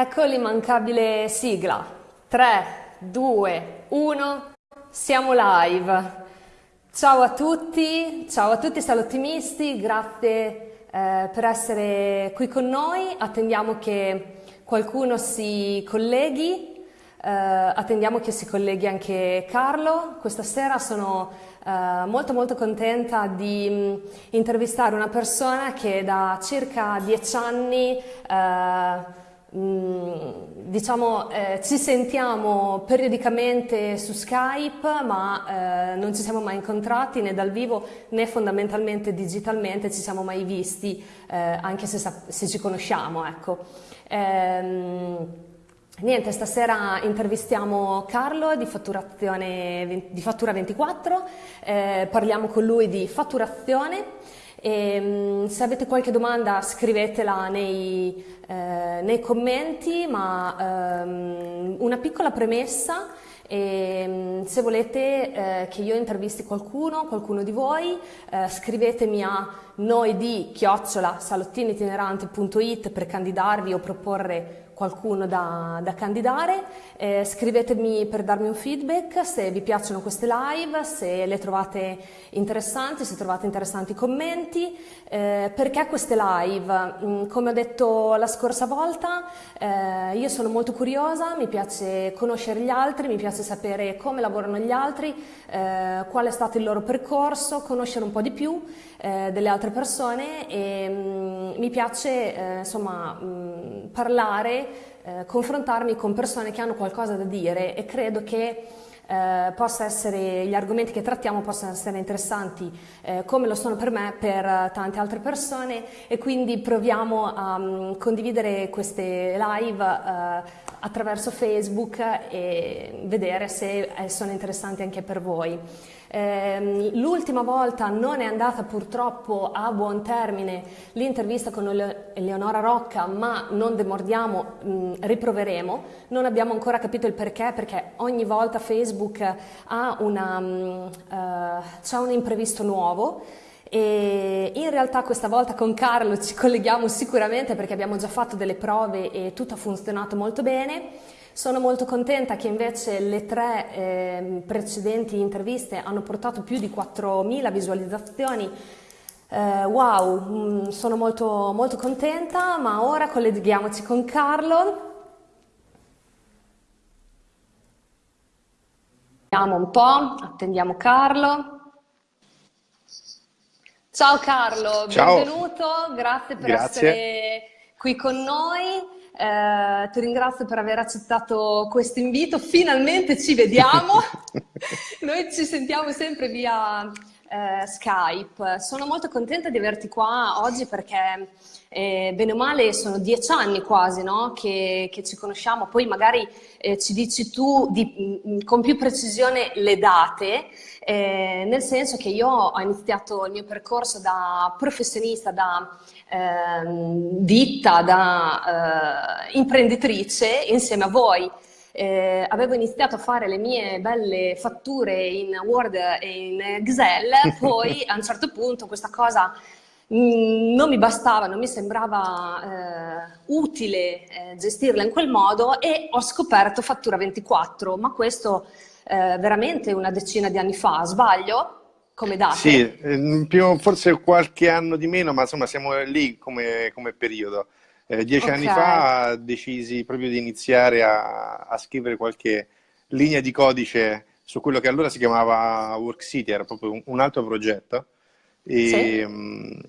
Ecco l'immancabile sigla. 3, 2, 1, siamo live. Ciao a tutti, ciao a tutti salottimisti, grazie eh, per essere qui con noi. Attendiamo che qualcuno si colleghi. Uh, attendiamo che si colleghi anche Carlo. Questa sera sono uh, molto molto contenta di um, intervistare una persona che da circa dieci anni uh, diciamo eh, ci sentiamo periodicamente su Skype ma eh, non ci siamo mai incontrati né dal vivo né fondamentalmente digitalmente ci siamo mai visti eh, anche se, se, ci conosciamo ecco. Ehm, niente stasera intervistiamo Carlo di, di Fattura 24 eh, parliamo con lui di fatturazione e, ehm, se avete qualche domanda scrivetela nei, eh, nei commenti, ma ehm, una piccola premessa, e, ehm, se volete eh, che io intervisti qualcuno, qualcuno di voi, eh, scrivetemi a noi di chiocciola per candidarvi o proporre qualcuno da, da candidare, eh, scrivetemi per darmi un feedback se vi piacciono queste live, se le trovate interessanti, se trovate interessanti i commenti, eh, perché queste live? Mm, come ho detto la scorsa volta, eh, io sono molto curiosa, mi piace conoscere gli altri, mi piace sapere come lavorano gli altri, eh, qual è stato il loro percorso, conoscere un po' di più eh, delle altre persone e mh, mm, mi piace eh, insomma mh, mm, parlare, eh, confrontarmi con persone che hanno qualcosa da dire e credo che eh, possa essere, gli argomenti che trattiamo possano essere interessanti eh, come lo sono per me, per tante altre persone e quindi proviamo a um, condividere queste live uh, attraverso Facebook e vedere se eh, sono interessanti anche per voi. Eh, l'ultima volta non è andata purtroppo a buon termine l'intervista con Eleonora Rocca, ma non demordiamo, riproveremo. Non abbiamo ancora capito il perché, perché ogni volta Facebook ha una, uh, c'è un imprevisto nuovo. E in realtà questa volta con Carlo ci colleghiamo sicuramente perché abbiamo già fatto delle prove e tutto ha funzionato molto bene. Sono molto contenta che invece le tre eh, precedenti interviste hanno portato più di 4.000 visualizzazioni. Eh, wow, mm, sono molto, molto contenta, ma ora colleghiamoci con Carlo. Vediamo un po', attendiamo Carlo. Ciao Carlo, Ciao. benvenuto, grazie per grazie. essere qui con noi. Eh, ti ringrazio per aver accettato questo invito, finalmente ci vediamo, noi ci sentiamo sempre via eh, Skype. Sono molto contenta di averti qua oggi perché eh, bene o male sono dieci anni quasi no? che, che, ci conosciamo, poi magari eh, ci dici tu di, mm, con più precisione le date, eh, nel senso che io ho iniziato il mio percorso da professionista, da ditta, da eh, imprenditrice insieme a voi. Eh, avevo iniziato a fare le mie belle fatture in Word e in Excel, poi a un certo punto questa cosa Mm, non mi bastava, non mi sembrava eh, utile eh, gestirla in quel modo e ho scoperto Fattura 24, ma questo eh, veramente una decina di anni fa, sbaglio? Come date? Sì, eh, più, forse qualche anno di meno, ma insomma siamo lì come, come periodo. Eh, dieci okay. anni fa decisi proprio di iniziare a, a scrivere qualche linea di codice su quello che allora si chiamava Work City, era proprio un, un altro progetto e, sì. Mm,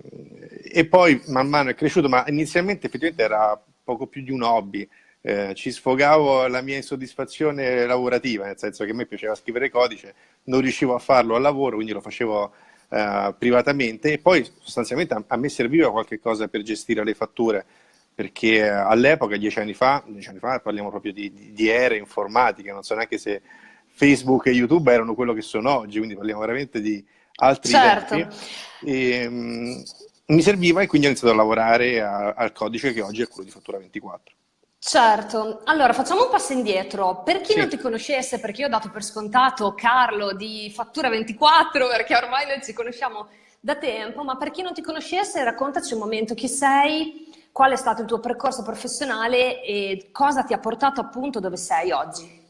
e, poi man mano è cresciuto, ma inizialmente effettivamente era poco più di un hobby. Eh, ci sfogavo la mia insoddisfazione lavorativa, nel senso che a me piaceva scrivere codice, non riuscivo a farlo al lavoro, quindi lo facevo eh, privatamente e poi sostanzialmente a, a, me serviva qualche cosa per gestire le fatture, perché all'epoca, dieci anni fa, dieci anni fa parliamo proprio di, di, di ere informatiche, non so neanche se Facebook e YouTube erano quello che sono oggi, quindi parliamo veramente di, altri certo. tempi. E, um, mi serviva e quindi ho iniziato a lavorare a, al codice che oggi è quello di Fattura 24. Certo, allora facciamo un passo indietro. Per chi sì. non ti conoscesse, perché io ho dato per scontato Carlo di Fattura 24, perché ormai noi ci conosciamo da tempo, ma per chi non ti conoscesse raccontaci un momento chi sei, qual è stato il tuo percorso professionale e cosa ti ha portato appunto dove sei oggi?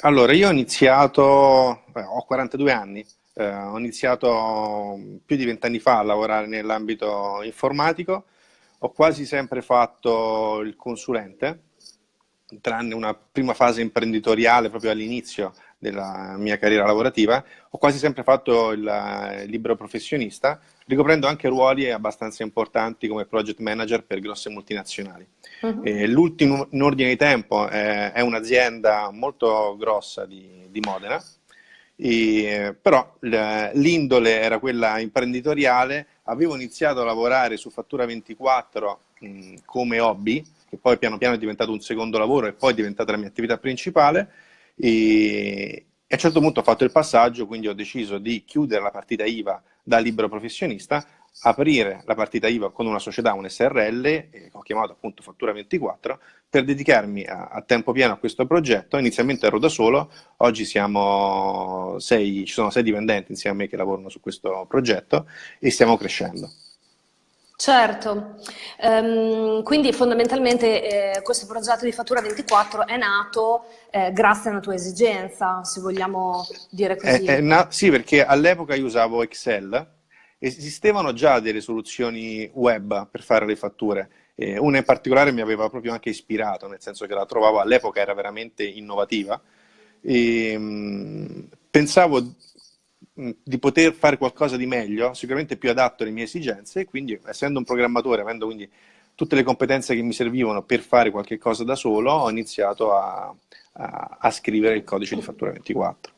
Allora, io ho iniziato, eh, ho 42 anni, eh, ho iniziato più di vent'anni fa a lavorare nell'ambito informatico, ho quasi sempre fatto il consulente, tranne una prima fase imprenditoriale proprio all'inizio della mia carriera lavorativa, ho quasi sempre fatto il, libero professionista, ricoprendo anche ruoli abbastanza importanti come project manager per grosse multinazionali. Uh-huh. L'ultimo in ordine di tempo è, è un'azienda molto grossa di, di Modena, e, però l'indole era quella imprenditoriale, avevo iniziato a lavorare su Fattura 24 come hobby, che poi piano piano è diventato un secondo lavoro e poi è diventata la mia attività principale, e, e a un certo punto ho fatto il passaggio, quindi ho deciso di chiudere la partita IVA da libero professionista, aprire la partita IVA con una società, un SRL, che ho chiamato appunto Fattura 24, per dedicarmi a, a, tempo pieno a questo progetto. Inizialmente ero da solo, oggi siamo sei, ci sono sei dipendenti insieme a me che lavorano su questo progetto e stiamo crescendo. Certo, um, quindi fondamentalmente eh, questo progetto di Fattura 24 è nato eh, grazie a una tua esigenza, se vogliamo dire così. È, è sì, perché all'epoca io usavo Excel, esistevano già delle soluzioni web per fare le fatture, eh, una in particolare mi aveva proprio anche ispirato, nel senso che la trovavo all'epoca era veramente innovativa, e, mh, pensavo di poter fare qualcosa di meglio, sicuramente più adatto alle mie esigenze e quindi essendo un programmatore, avendo quindi tutte le competenze che mi servivano per fare qualche cosa da solo, ho iniziato a, a, a scrivere il codice di fattura 24.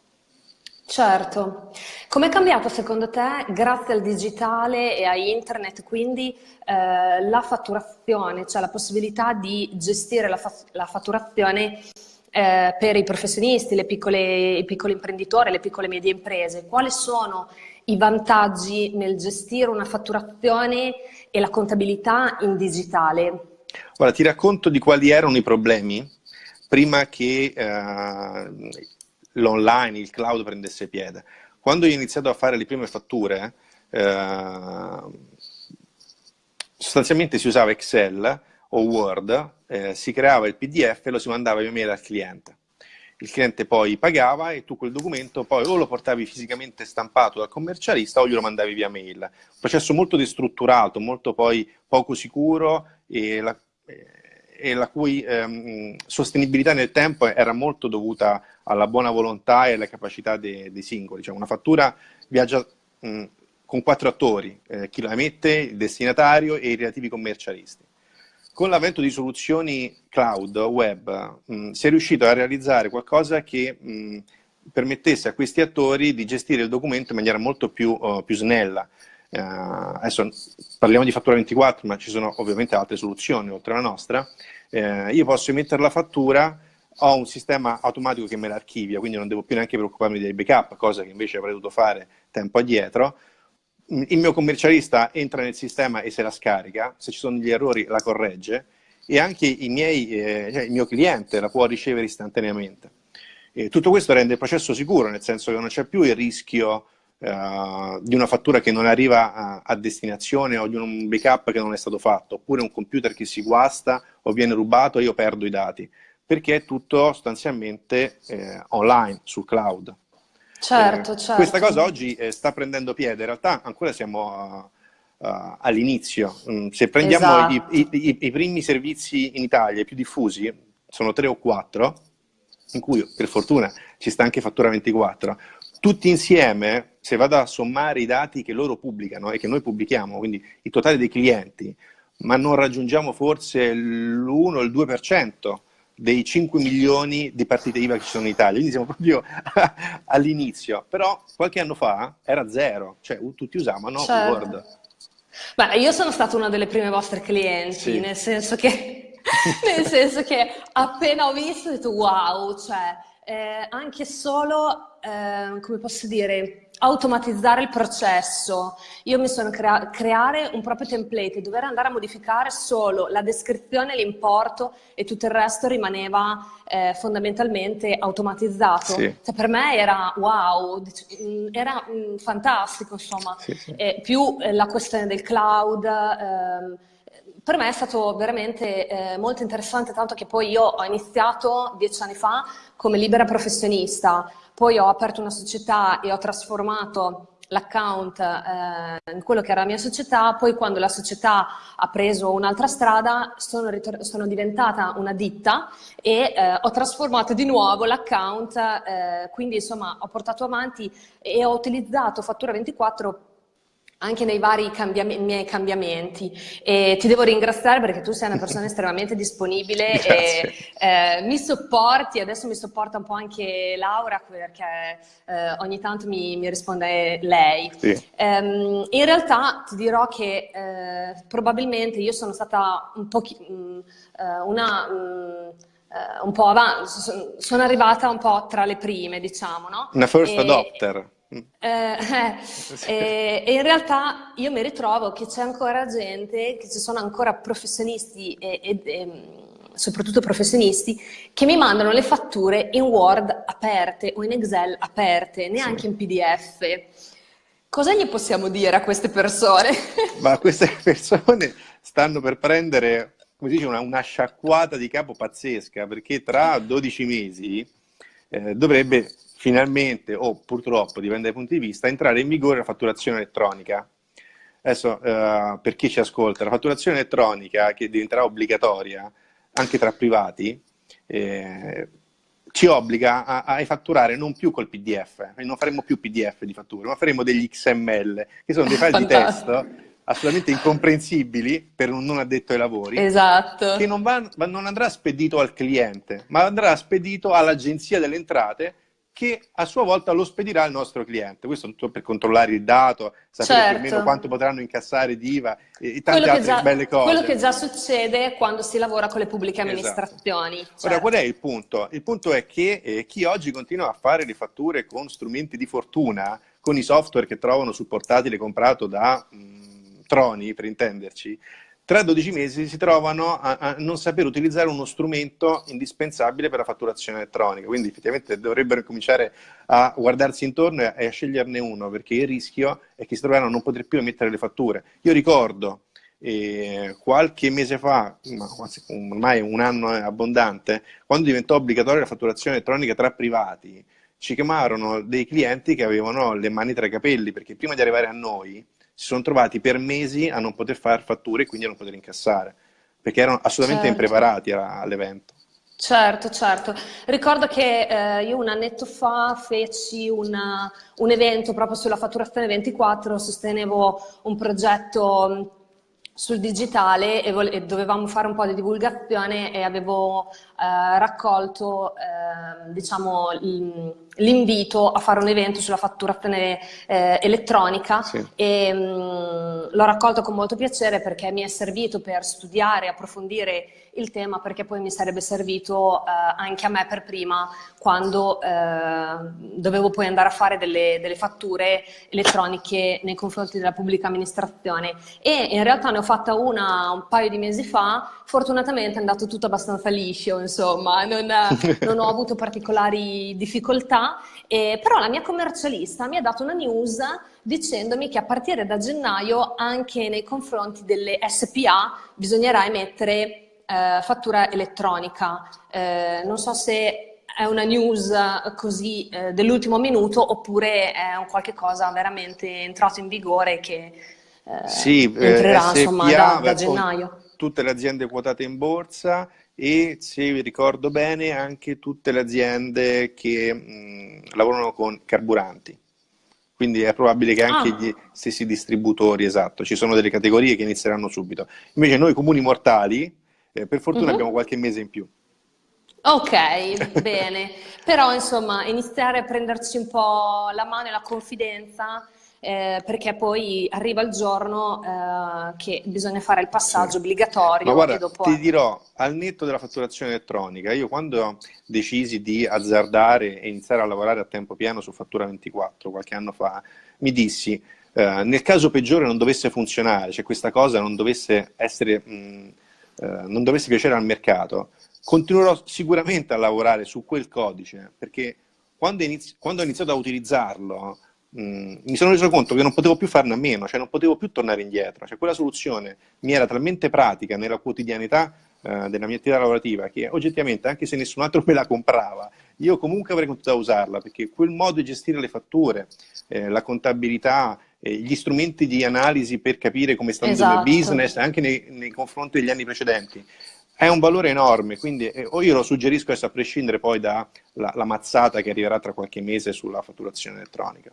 Certo. Com'è cambiato secondo te, grazie al digitale e a internet, quindi eh, la fatturazione, cioè la possibilità di gestire la, fa la fatturazione eh, per i professionisti, piccole, i piccoli imprenditori, le piccole e medie imprese? Quali sono i vantaggi nel gestire una fatturazione e la contabilità in digitale? Ora ti racconto di quali erano i problemi prima che eh, l'online, il cloud prendesse piede. Quando ho iniziato a fare le prime fatture, eh, sostanzialmente si usava Excel o Word, eh, si creava il PDF e lo si mandava via mail al cliente. Il cliente poi pagava e tu quel documento poi o lo portavi fisicamente stampato dal commercialista o glielo mandavi via mail. Un processo molto destrutturato, molto poi poco sicuro e la, e la cui ehm, sostenibilità nel tempo era molto dovuta alla buona volontà e alla capacità dei, dei singoli. Cioè una fattura viaggia mh, con quattro attori, eh, chi la emette, il destinatario e i relativi commercialisti. Con l'avvento di soluzioni cloud, web, mh, si è riuscito a realizzare qualcosa che mh, permettesse a questi attori di gestire il documento in maniera molto più, uh, più snella. Uh, adesso parliamo di fattura 24, ma ci sono ovviamente altre soluzioni oltre alla nostra. Uh, io posso emettere la fattura, ho un sistema automatico che me l'archivia, quindi non devo più neanche preoccuparmi dei backup, cosa che invece avrei dovuto fare tempo addietro il mio commercialista entra nel sistema e se la scarica, se ci sono degli errori la corregge e anche miei, eh, cioè il mio cliente la può ricevere istantaneamente. E tutto questo rende il processo sicuro, nel senso che non c'è più il rischio uh, di una fattura che non arriva a, a, destinazione o di un backup che non è stato fatto, oppure un computer che si guasta o viene rubato e io perdo i dati, perché è tutto sostanzialmente eh, online, sul cloud. Certo, certo. Questa cosa oggi eh, sta prendendo piede, in realtà ancora siamo uh, all'inizio. Mm, se prendiamo esatto. i, i, i, primi servizi in Italia, i più diffusi, sono tre o quattro, in cui per fortuna ci sta anche Fattura 24, tutti insieme, se vado a sommare i dati che loro pubblicano e che noi pubblichiamo, quindi il totale dei clienti, ma non raggiungiamo forse l'1 o il 2% dei 5 milioni di partite IVA che ci sono in Italia, quindi siamo proprio all'inizio, però qualche anno fa era zero, cioè tutti usavano certo. Word. Beh, io sono stata una delle prime vostre clienti, sì. nel, senso che, nel senso che appena ho visto ho detto wow, cioè eh, anche solo, eh, come posso dire, automatizzare il processo. Io mi sono crea creare un proprio template e dover andare a modificare solo la descrizione, l'importo e tutto il resto rimaneva eh, fondamentalmente automatizzato. Sì. Cioè, per me era wow, mm, era mh, mm, fantastico insomma. Sì, sì. Eh, più eh, la questione del cloud, ehm, per me è stato veramente eh, molto interessante, tanto che poi io ho iniziato dieci anni fa come libera professionista, poi ho aperto una società e ho trasformato l'account eh, in quello che era la mia società, poi quando la società ha preso un'altra strada sono, sono, diventata una ditta e eh, ho trasformato di nuovo l'account, eh, quindi insomma ho portato avanti e ho utilizzato Fattura 24 anche nei vari cambiam miei cambiamenti e ti devo ringraziare perché tu sei una persona estremamente disponibile e eh, mi sopporti, adesso mi sopporta un po' anche Laura perché eh, ogni tanto mi, mi risponde lei. Sì. Um, in realtà ti dirò che eh, probabilmente io sono stata un po' um, una... Um, un po' avanti, sono arrivata un po' tra le prime, diciamo, no? Una first e, adopter. Eh, eh, e, in realtà io mi ritrovo che c'è ancora gente, che ci sono ancora professionisti e, e, e, soprattutto professionisti che mi mandano le fatture in Word aperte o in Excel aperte, neanche sì. in PDF. Cosa gli possiamo dire a queste persone? Ma queste persone stanno per prendere, come si dice, una, una sciacquata di capo pazzesca, perché tra 12 mesi eh, dovrebbe finalmente, o purtroppo, dipende dai punti di vista, entrare in vigore la fatturazione elettronica. Adesso, eh, per chi ci ascolta, la fatturazione elettronica, che diventerà obbligatoria anche tra privati, eh, ci obbliga a, a, fatturare non più col PDF, non faremo più PDF di fatture, ma faremo degli XML, che sono dei file di testo assolutamente incomprensibili per un non addetto ai lavori, esatto. che non, va, non andrà spedito al cliente, ma andrà spedito all'agenzia delle entrate che a sua volta lo spedirà al nostro cliente. Questo tutto per controllare il dato, sapere certo. più o meno certo. quanto potranno incassare di IVA e, e tante altre già, belle cose. Quello che già succede quando si lavora con le pubbliche esatto. amministrazioni. Esatto. Certo. Ora, qual è il punto? Il punto è che eh, chi oggi continua a fare le fatture con strumenti di fortuna, con i software che trovano sul portatile comprato da mh, mm, Troni, per intenderci, tra 12 mesi si trovano a, a, non saper utilizzare uno strumento indispensabile per la fatturazione elettronica, quindi effettivamente dovrebbero cominciare a guardarsi intorno e a, sceglierne uno, perché il rischio è che si troveranno a non poter più emettere le fatture. Io ricordo eh, qualche mese fa, ma ormai un anno abbondante, quando diventò obbligatoria la fatturazione elettronica tra privati, ci chiamarono dei clienti che avevano le mani tra i capelli, perché prima di arrivare a noi si sono trovati per mesi a non poter fare fatture e quindi a non poter incassare, perché erano assolutamente certo. impreparati all'evento. Certo, certo. Ricordo che eh, io un annetto fa feci una, un evento proprio sulla fatturazione 24, sostenevo un progetto sul digitale e, e, dovevamo fare un po' di divulgazione e avevo eh, raccolto eh, diciamo, l'invito a fare un evento sulla fatturazione eh, elettronica sì. e mm, l'ho raccolto con molto piacere perché mi è servito per studiare, approfondire il tema perché poi mi sarebbe servito eh, anche a me per prima quando eh, dovevo poi andare a fare delle, delle, fatture elettroniche nei confronti della pubblica amministrazione. E in realtà ne ho fatta una un paio di mesi fa, fortunatamente è andato tutto abbastanza liscio, insomma, non, non ho avuto particolari difficoltà, eh, però la mia commercialista mi ha dato una news dicendomi che a partire da gennaio anche nei confronti delle SPA bisognerà emettere eh, fattura elettronica. Eh, non so se è una news così eh, dell'ultimo minuto oppure è un qualche cosa veramente entrato in vigore che eh, sì, eh, entrerà SPA, insomma, da, da gennaio. Tutte le aziende quotate in borsa e se vi ricordo bene anche tutte le aziende che mh, lavorano con carburanti. Quindi è probabile che anche ah. gli stessi distributori, esatto, ci sono delle categorie che inizieranno subito. Invece noi comuni mortali, eh, per fortuna uh-huh. abbiamo qualche mese in più. Ok, bene. Però insomma iniziare a prenderci un po' la mano e la confidenza eh, perché poi arriva il giorno eh, che bisogna fare il passaggio sì. obbligatorio. Ma guarda, dopo... ti dirò, al netto della fatturazione elettronica, io quando decisi di azzardare e iniziare a lavorare a tempo pieno su Fattura 24 qualche anno fa, mi dissi, eh, nel caso peggiore non dovesse funzionare, cioè questa cosa non dovesse essere... Mh, eh, non dovesse piacere al mercato, continuerò sicuramente a lavorare su quel codice, perché quando ho iniziato a utilizzarlo mh, mi sono reso conto che non potevo più farne a meno, cioè non potevo più tornare indietro, cioè quella soluzione mi era talmente pratica nella quotidianità eh, della mia attività lavorativa che oggettivamente anche se nessun altro me la comprava, io comunque avrei continuato a usarla perché quel modo di gestire le fatture, eh, la contabilità, eh, gli strumenti di analisi per capire come sta andando esatto. il business anche nei, nei confronti degli anni precedenti, è un valore enorme, quindi eh, o io lo suggerisco adesso a prescindere poi dalla mazzata che arriverà tra qualche mese sulla fatturazione elettronica.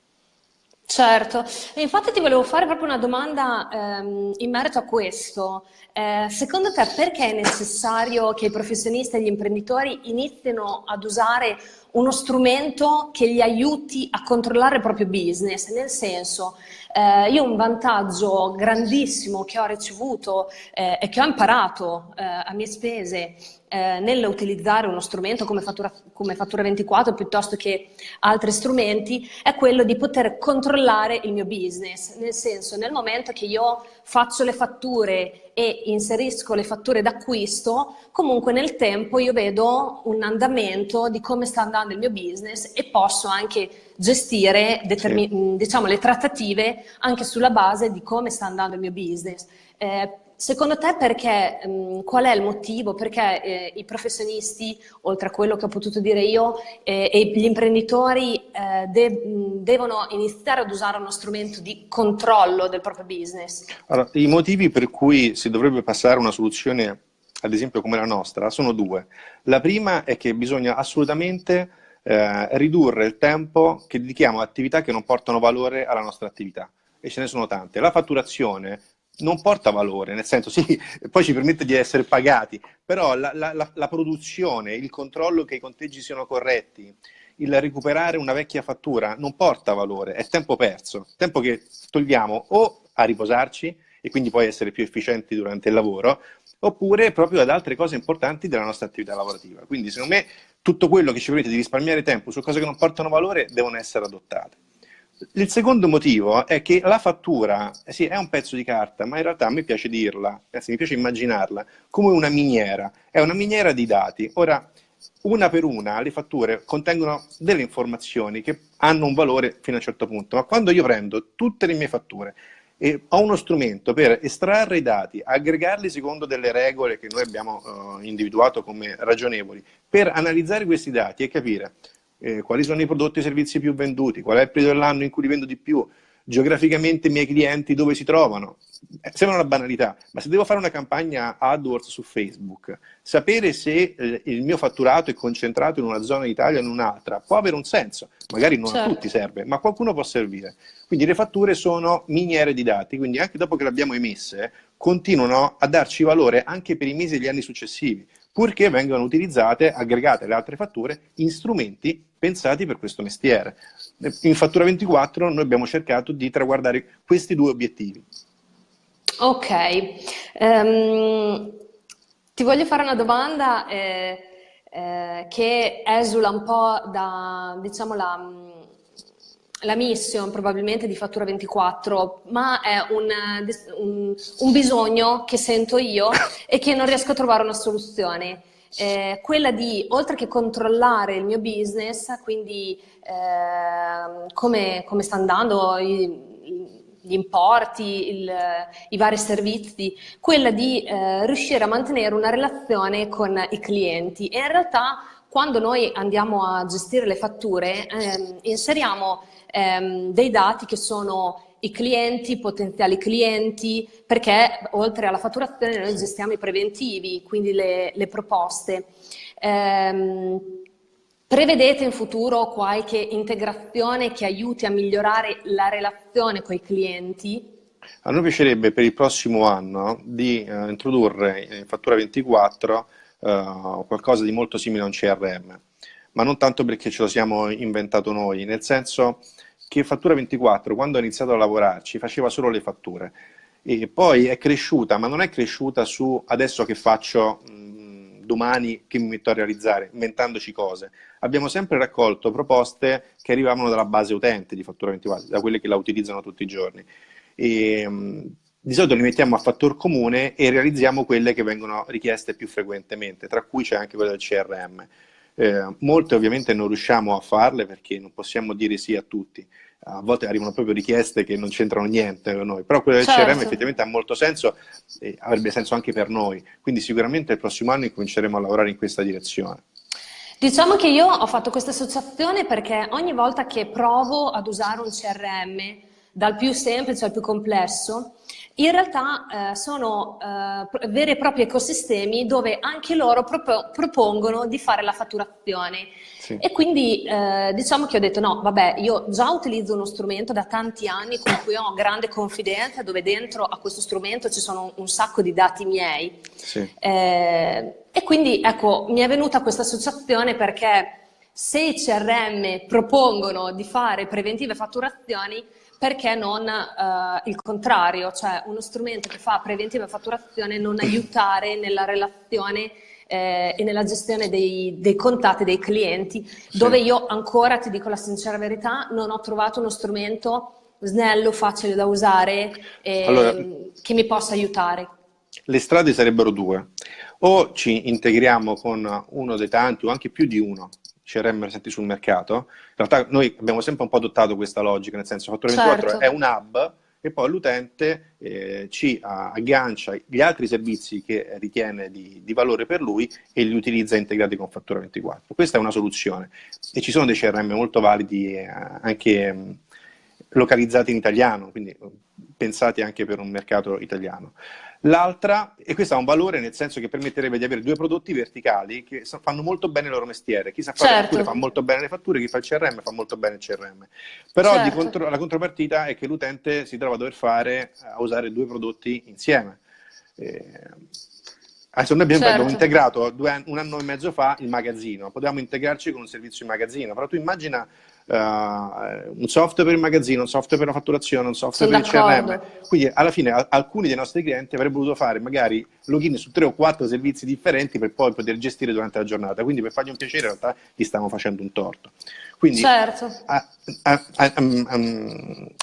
Certo, infatti ti volevo fare proprio una domanda ehm, in merito a questo. Eh, secondo te perché è necessario che i professionisti e gli imprenditori inizino ad usare uno strumento che li aiuti a controllare il proprio business? Nel senso, eh, io un vantaggio grandissimo che ho ricevuto eh, e che ho imparato eh, a mie spese eh, nell'utilizzare uno strumento come fattura, come fattura 24 piuttosto che altri strumenti è quello di poter controllare il mio business, nel senso nel momento che io faccio le fatture e inserisco le fatture d'acquisto, comunque nel tempo io vedo un andamento di come sta andando il mio business e posso anche gestire sì. diciamo, le trattative anche sulla base di come sta andando il mio business. Eh, secondo te perché, mh, qual è il motivo? Perché eh, i professionisti, oltre a quello che ho potuto dire io, eh, e gli imprenditori eh, de devono iniziare ad usare uno strumento di controllo del proprio business? Allora, I motivi per cui si dovrebbe passare una soluzione, ad esempio come la nostra, sono due. La prima è che bisogna assolutamente eh, ridurre il tempo che dedichiamo a attività che non portano valore alla nostra attività. E ce ne sono tante. La fatturazione non porta valore, nel senso sì, poi ci permette di essere pagati, però la, la, la, produzione, il controllo che i conteggi siano corretti, il recuperare una vecchia fattura non porta valore, è tempo perso, tempo che togliamo o a riposarci e quindi poi essere più efficienti durante il lavoro, oppure proprio ad altre cose importanti della nostra attività lavorativa. Quindi secondo me tutto quello che ci permette di risparmiare tempo su cose che non portano valore devono essere adottate. Il secondo motivo è che la fattura, eh sì, è un pezzo di carta, ma in realtà a me piace dirla, anzi mi piace immaginarla, come una miniera. È una miniera di dati. Ora, una per una, le fatture contengono delle informazioni che hanno un valore fino a un certo punto, ma quando io prendo tutte le mie fatture e ho uno strumento per estrarre i dati, aggregarli secondo delle regole che noi abbiamo uh, individuato come ragionevoli, per analizzare questi dati e capire eh, quali sono i prodotti e i servizi più venduti, qual è il periodo dell'anno in cui li vendo di più, geograficamente i miei clienti dove si trovano. Eh, sembra una banalità, ma se devo fare una campagna AdWords su Facebook, sapere se eh, il mio fatturato è concentrato in una zona d'Italia o in un'altra può avere un senso, magari non certo. a tutti serve, ma a qualcuno può servire. Quindi le fatture sono miniere di dati, quindi anche dopo che le abbiamo emesse, continuano a darci valore anche per i mesi e gli anni successivi purché vengano utilizzate, aggregate alle altre fatture, in strumenti pensati per questo mestiere. In Fattura 24 noi abbiamo cercato di traguardare questi due obiettivi. Ok, um, ti voglio fare una domanda eh, eh, che esula un po' da, diciamo, la la mission probabilmente di Fattura 24, ma è un, un, un, bisogno che sento io e che non riesco a trovare una soluzione. Eh, quella di, oltre che controllare il mio business, quindi eh, come, come, sta andando i, gli importi, il, i vari servizi, quella di eh, riuscire a mantenere una relazione con i clienti e in realtà quando noi andiamo a gestire le fatture ehm, inseriamo ehm, dei dati che sono i clienti, i potenziali clienti, perché oltre alla fatturazione noi gestiamo i preventivi, quindi le, le proposte. Ehm, prevedete in futuro qualche integrazione che aiuti a migliorare la relazione con i clienti? A noi piacerebbe per il prossimo anno di eh, introdurre in Fattura 24 eh, qualcosa di molto simile a un CRM, ma non tanto perché ce lo siamo inventato noi, nel senso che Fattura 24, quando ha iniziato a lavorarci, faceva solo le fatture. E poi è cresciuta, ma non è cresciuta su adesso che faccio mh, domani che mi metto a realizzare, inventandoci cose. Abbiamo sempre raccolto proposte che arrivavano dalla base utente di Fattura 24, da quelle che la utilizzano tutti i giorni. E, mh, di solito li mettiamo a fattor comune e realizziamo quelle che vengono richieste più frequentemente, tra cui c'è anche quella del CRM. Eh, molte ovviamente non riusciamo a farle perché non possiamo dire sì a tutti, a volte arrivano proprio richieste che non c'entrano niente con noi, però quello del certo. CRM effettivamente ha molto senso e avrebbe senso anche per noi, quindi sicuramente il prossimo anno incominceremo a lavorare in questa direzione. Diciamo che io ho fatto questa associazione perché ogni volta che provo ad usare un CRM, dal più semplice al più complesso, in realtà eh, sono eh, veri e propri ecosistemi dove anche loro pro propongono di fare la fatturazione. Sì. E quindi eh, diciamo che ho detto no, vabbè, io già utilizzo uno strumento da tanti anni con cui ho grande confidenza, dove dentro a questo strumento ci sono un sacco di dati miei. Sì. Eh, e quindi ecco, mi è venuta questa associazione perché se i CRM propongono di fare preventive fatturazioni, perché non uh, il contrario, cioè uno strumento che fa preventiva fatturazione non aiutare nella relazione eh, e nella gestione dei, dei, contatti dei clienti, sì. dove io ancora, ti dico la sincera verità, non ho trovato uno strumento snello, facile da usare, eh, allora, che mi possa aiutare. Le strade sarebbero due. O ci integriamo con uno dei tanti, o anche più di uno, CRM presenti sul mercato. In realtà noi abbiamo sempre un po' adottato questa logica, nel senso Fattore 24 certo. è un hub e poi l'utente eh, ci aggancia gli altri servizi che ritiene di, di, valore per lui e li utilizza integrati con Fattura 24. Questa è una soluzione e ci sono dei CRM molto validi eh, anche mh, mm, localizzati in italiano, quindi pensati anche per un mercato italiano. L'altra, e questo ha un valore nel senso che permetterebbe di avere due prodotti verticali che fanno molto bene il loro mestiere. Chi sa fare certo. le fatture fa molto bene le fatture, chi fa il CRM fa molto bene il CRM. Però certo. contro, la contropartita è che l'utente si trova a dover fare, a usare due prodotti insieme. Eh, adesso noi abbiamo, certo. integrato due, un anno e mezzo fa il magazzino, potevamo integrarci con un servizio in magazzino, però tu immagina uh, un software per il magazzino, un software per la fatturazione, un software Sono per il CRM. Quindi alla fine a, alcuni dei nostri clienti avrebbero voluto fare magari login su tre o quattro servizi differenti per poi poter gestire durante la giornata. Quindi per fargli un piacere in realtà gli stiamo facendo un torto. Quindi certo. a, a,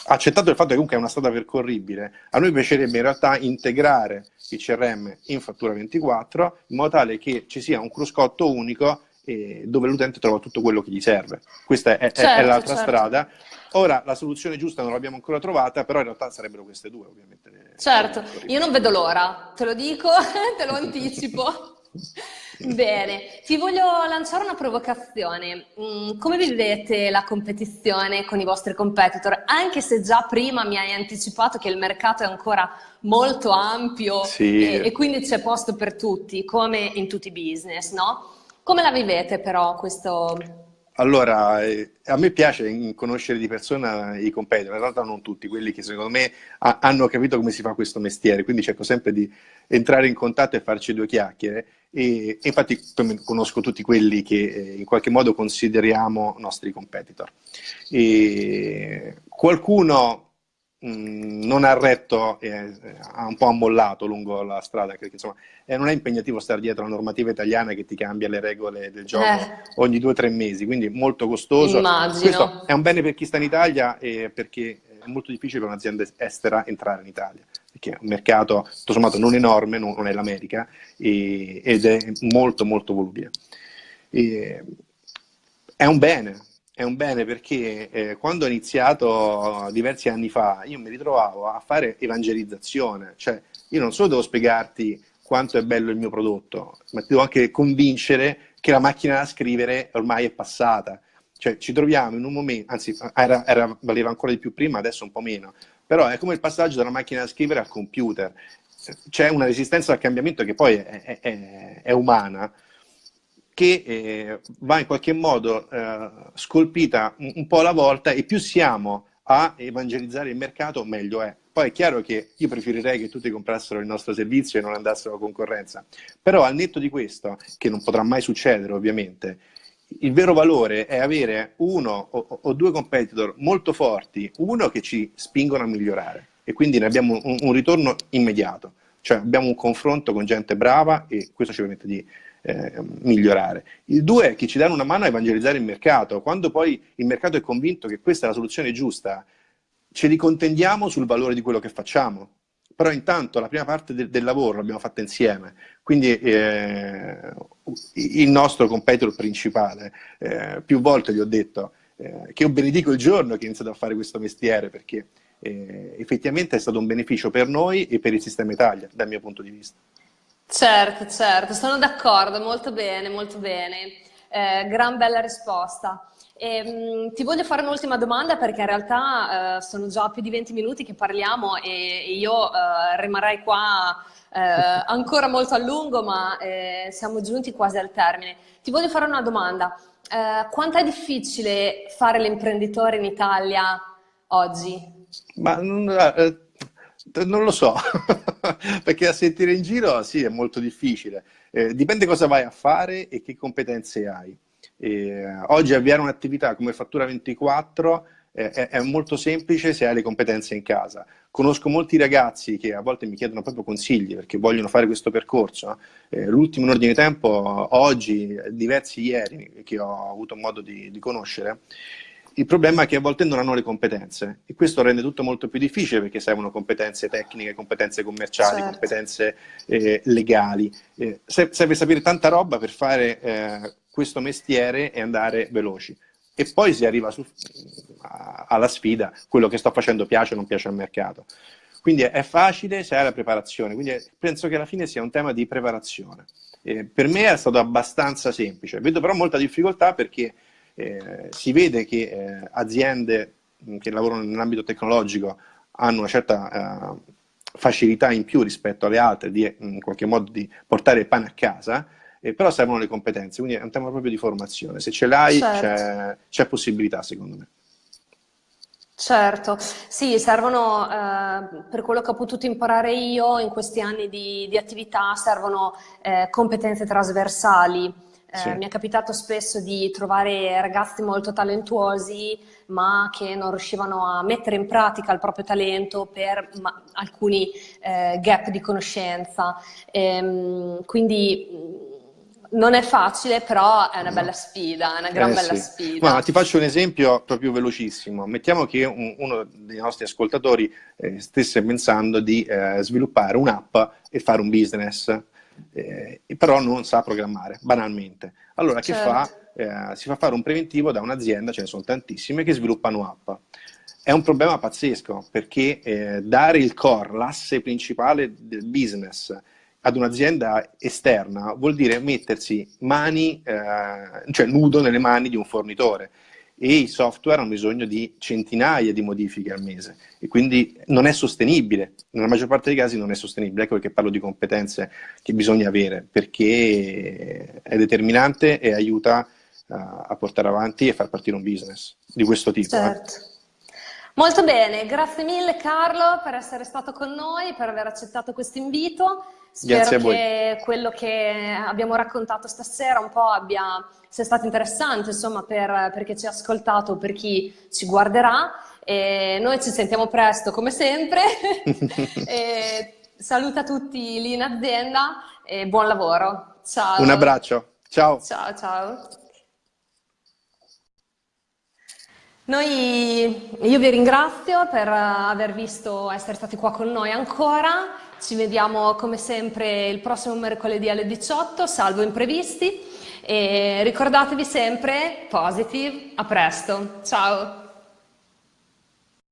accettato il fatto che comunque è una strada percorribile, a noi piacerebbe in realtà integrare il CRM in fattura 24 in modo tale che ci sia un cruscotto unico eh, dove l'utente trova tutto quello che gli serve. Questa è, certo, è l'altra certo. strada. Ora, la soluzione giusta non l'abbiamo ancora trovata, però in realtà sarebbero queste due, ovviamente. Certo, io non vedo l'ora, te lo dico, te lo anticipo. Bene, ti voglio lanciare una provocazione. Mm, come vivete la competizione con i vostri competitor? Anche se già prima mi hai anticipato che il mercato è ancora molto ampio sì. e, e quindi c'è posto per tutti, come in tutti i business, no? Come la vivete però questo... Allora, eh, a me piace conoscere di persona i competitor, in realtà non tutti, quelli che secondo me ha, hanno capito come si fa questo mestiere, quindi cerco sempre di entrare in contatto e farci due chiacchiere. E, e infatti conosco tutti quelli che eh, in qualche modo consideriamo nostri competitor. E qualcuno Mm, non ha retto, eh, ha un po' ammollato lungo la strada, perché insomma eh, non è impegnativo stare dietro alla normativa italiana che ti cambia le regole del gioco eh. ogni due o tre mesi, quindi molto costoso. Immagino. Questo è un bene per chi sta in Italia e perché è molto difficile per un'azienda estera entrare in Italia, perché è un mercato tutto sommato non enorme, non, è l'America, ed è molto molto volubile. È un bene, è un bene perché eh, quando ho iniziato diversi anni fa io mi ritrovavo a fare evangelizzazione, cioè io non solo devo spiegarti quanto è bello il mio prodotto, ma ti devo anche convincere che la macchina da scrivere ormai è passata. Cioè ci troviamo in un momento, anzi era, era, valeva ancora di più prima, adesso un po' meno, però è come il passaggio dalla macchina da scrivere al computer. C'è una resistenza al cambiamento che poi è, è, è, è umana, che eh, va in qualche modo eh, scolpita un, un, po' alla volta e più siamo a evangelizzare il mercato, meglio è. Poi è chiaro che io preferirei che tutti comprassero il nostro servizio e non andassero a concorrenza, però al netto di questo, che non potrà mai succedere ovviamente, il vero valore è avere uno o, o due competitor molto forti, uno che ci spingono a migliorare. E quindi ne abbiamo un, un ritorno immediato, cioè abbiamo un confronto con gente brava e questo ci permette di eh, migliorare. Il due è che ci danno una mano a evangelizzare il mercato. Quando poi il mercato è convinto che questa è la soluzione giusta, ce li contendiamo sul valore di quello che facciamo. Però intanto la prima parte del, del lavoro l'abbiamo fatta insieme. Quindi eh, il nostro competitor principale, eh, più volte gli ho detto, eh, che io benedico il giorno che ho iniziato a fare questo mestiere, perché eh, effettivamente è stato un beneficio per noi e per il sistema Italia, dal mio punto di vista. Certo, certo, sono d'accordo, molto bene, molto bene. Eh, gran bella risposta. E, mh, ti voglio fare un'ultima domanda perché in realtà eh, sono già più di 20 minuti che parliamo e, e io eh, rimarrei qua eh, ancora molto a lungo, ma eh, siamo giunti quasi al termine. Ti voglio fare una domanda. Eh, quanto è difficile fare l'imprenditore in Italia oggi? Ma non, lo so, perché a sentire in giro sì, è molto difficile. Eh, dipende cosa vai a fare e che competenze hai. Eh, oggi avviare un'attività come Fattura 24 eh, è, è, molto semplice se hai le competenze in casa. Conosco molti ragazzi che a volte mi chiedono proprio consigli perché vogliono fare questo percorso. Eh, l'ultimo in ordine di tempo, oggi, diversi ieri, che ho avuto modo di, di conoscere, il problema è che a volte non hanno le competenze e questo rende tutto molto più difficile perché servono competenze tecniche, competenze commerciali, certo. competenze eh, legali. Eh, serve sapere tanta roba per fare eh, questo mestiere e andare veloci. E poi si arriva su, alla sfida, quello che sto facendo piace o non piace al mercato. Quindi è facile se hai la preparazione, quindi penso che alla fine sia un tema di preparazione. per me è stato abbastanza semplice, vedo però molta difficoltà perché eh, si vede che eh, aziende che lavorano nell'ambito tecnologico hanno una certa eh, facilità in più rispetto alle altre di in qualche modo di portare il pane a casa, eh, però servono le competenze, quindi è un tema proprio di formazione. Se ce l'hai certo. c'è possibilità secondo me. Certo, sì, servono, eh, per quello che ho potuto imparare io in questi anni di, di attività, servono eh, competenze trasversali, sì. Eh, mi è capitato spesso di trovare ragazzi molto talentuosi ma che non riuscivano a mettere in pratica il proprio talento per alcuni eh, gap di conoscenza. Ehm, quindi mm, non è facile, però è una bella sfida, è una gran eh, bella sì. sfida. Ma ti faccio un esempio proprio velocissimo. Mettiamo che un, uno dei nostri ascoltatori eh, stesse pensando di eh, sviluppare un'app e fare un business eh, però non sa programmare, banalmente. Allora che certo. fa? Eh, si fa fare un preventivo da un'azienda, ce ne sono tantissime, che sviluppano app. È un problema pazzesco perché eh, dare il core, l'asse principale del business ad un'azienda esterna vuol dire mettersi mani, eh, cioè nudo nelle mani di un fornitore e i software hanno bisogno di centinaia di modifiche al mese e quindi non è sostenibile, nella maggior parte dei casi non è sostenibile, ecco perché parlo di competenze che bisogna avere, perché è determinante e aiuta uh, a portare avanti e far partire un business di questo tipo. Eh. Certo. Eh. Molto bene, grazie mille Carlo per essere stato con noi, per aver accettato questo invito. Spero che quello che abbiamo raccontato stasera un po' abbia, sia stato interessante insomma, per, per chi ci ha ascoltato, per chi ci guarderà. E noi ci sentiamo presto come sempre. saluta tutti lì in azienda e buon lavoro. Ciao. Un abbraccio. Ciao. Ciao, ciao. Noi, io vi ringrazio per aver visto, essere stati qua con noi ancora. Ci vediamo come sempre il prossimo mercoledì alle 18, salvo imprevisti. E ricordatevi sempre, positive, a presto. Ciao!